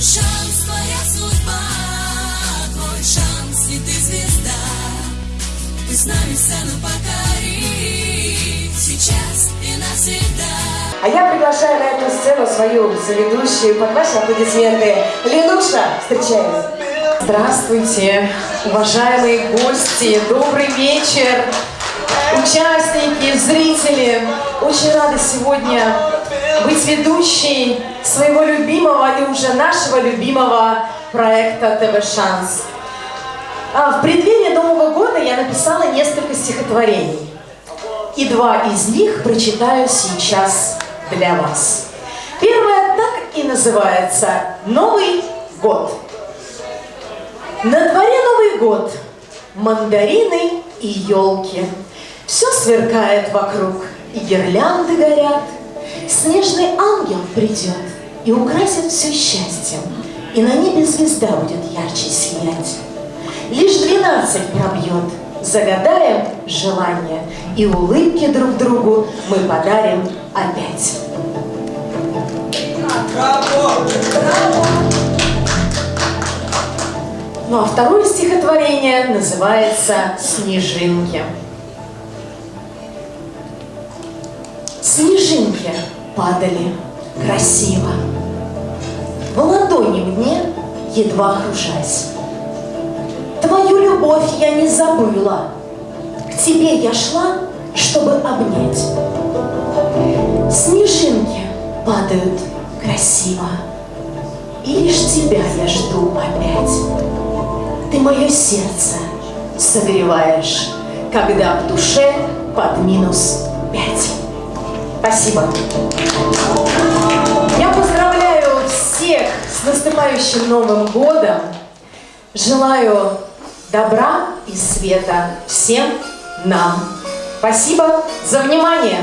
Твой шанс, твоя судьба, твой шанс, и ты звезда. Ты с нами сцену покори, сейчас и навсегда. А я приглашаю на эту сцену свою соведущую под ваши аплодисменты. Ленуша, встречаем. Здравствуйте, уважаемые гости, добрый вечер, участники, зрители. Очень рада сегодня быть ведущей своего любимого и уже нашего любимого проекта ТВ Шанс. А в преддверии Нового года я написала несколько стихотворений. И два из них прочитаю сейчас для вас. Первое так и называется «Новый год». На дворе Новый год, мандарины и елки. Все сверкает вокруг, и гирлянды горят. Снежный ангел придет и украсит все счастьем, И на небе звезда будет ярче сиять. Лишь двенадцать пробьет, загадаем желание, И улыбки друг другу мы подарим опять. Ну а второе стихотворение называется «Снежинки». Снежинки падали красиво, В ладони мне, едва кружась. Твою любовь я не забыла, К тебе я шла, чтобы обнять. Снежинки падают красиво, И лишь тебя я жду опять. Ты мое сердце согреваешь, когда в душе под минус пять. Спасибо. Я поздравляю всех с наступающим Новым годом. Желаю добра и света всем нам. Спасибо за внимание.